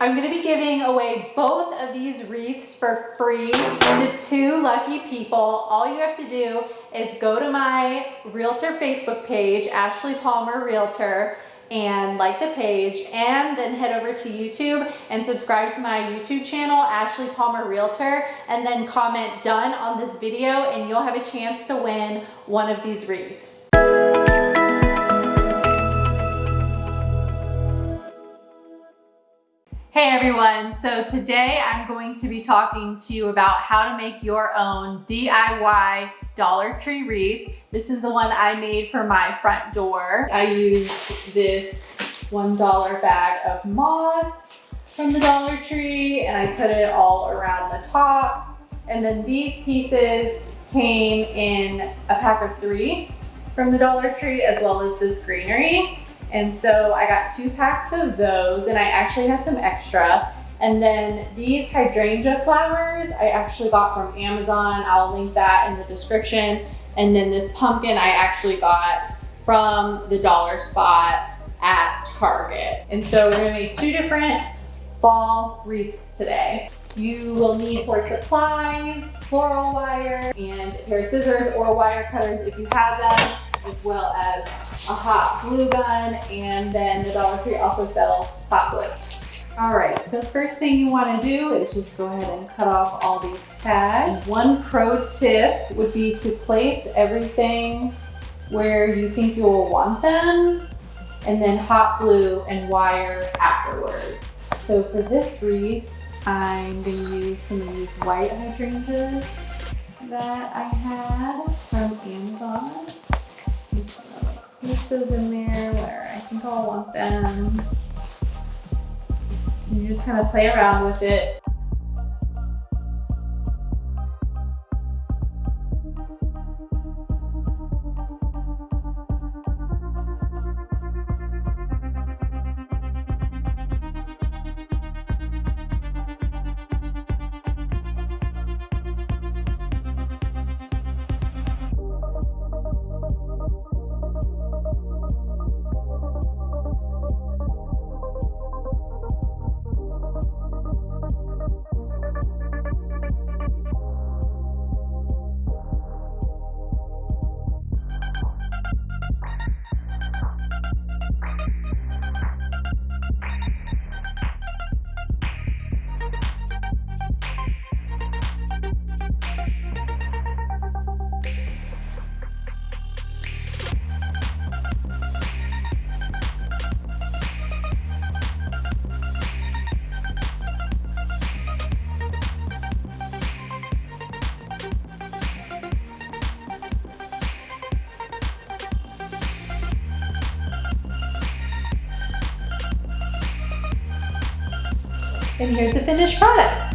I'm gonna be giving away both of these wreaths for free to two lucky people. All you have to do is go to my realtor Facebook page, Ashley Palmer Realtor, and like the page and then head over to YouTube and subscribe to my YouTube channel, Ashley Palmer Realtor, and then comment done on this video and you'll have a chance to win one of these wreaths. Hey everyone, so today I'm going to be talking to you about how to make your own DIY Dollar Tree wreath. This is the one I made for my front door. I used this $1 bag of moss from the Dollar Tree and I put it all around the top. And then these pieces came in a pack of three from the Dollar Tree as well as this greenery. And so I got two packs of those and I actually had some extra. And then these hydrangea flowers I actually got from Amazon. I'll link that in the description. And then this pumpkin I actually got from the dollar spot at Target. And so we're gonna make two different fall wreaths today. You will need for supplies, floral wire, and a pair of scissors or wire cutters if you have them as well as a hot glue gun, and then the Dollar Tree also sells hot glue. All right, so first thing you wanna do is just go ahead and cut off all these tags. One pro tip would be to place everything where you think you will want them, and then hot glue and wire afterwards. So for this wreath, I'm gonna use some of these white hydrangeas that I had from Amazon place those in there where I think I'll want them. You just kind of play around with it. And here's the finished product.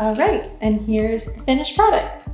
All right, and here's the finished product.